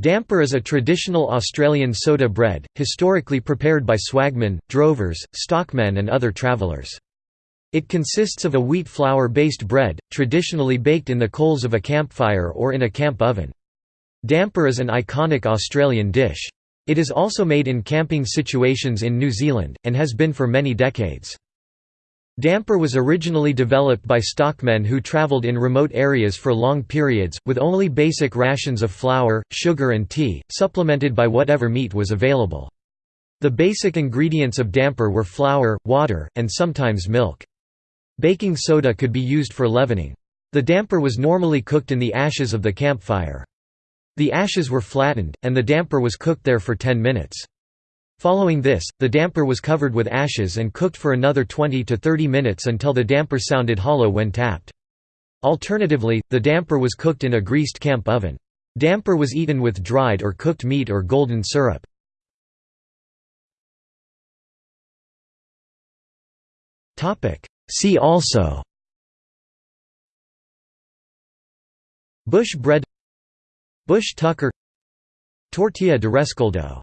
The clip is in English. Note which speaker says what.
Speaker 1: Damper is a traditional Australian soda bread, historically prepared by swagmen, drovers, stockmen and other travellers. It consists of a wheat flour-based bread, traditionally baked in the coals of a campfire or in a camp oven. Damper is an iconic Australian dish. It is also made in camping situations in New Zealand, and has been for many decades. Damper was originally developed by stockmen who traveled in remote areas for long periods, with only basic rations of flour, sugar and tea, supplemented by whatever meat was available. The basic ingredients of damper were flour, water, and sometimes milk. Baking soda could be used for leavening. The damper was normally cooked in the ashes of the campfire. The ashes were flattened, and the damper was cooked there for 10 minutes. Following this, the damper was covered with ashes and cooked for another 20 to 30 minutes until the damper sounded hollow when tapped. Alternatively, the damper was cooked in a greased camp oven. Damper was eaten with dried or cooked meat or golden syrup. See also Bush bread Bush tucker Tortilla de rescoldo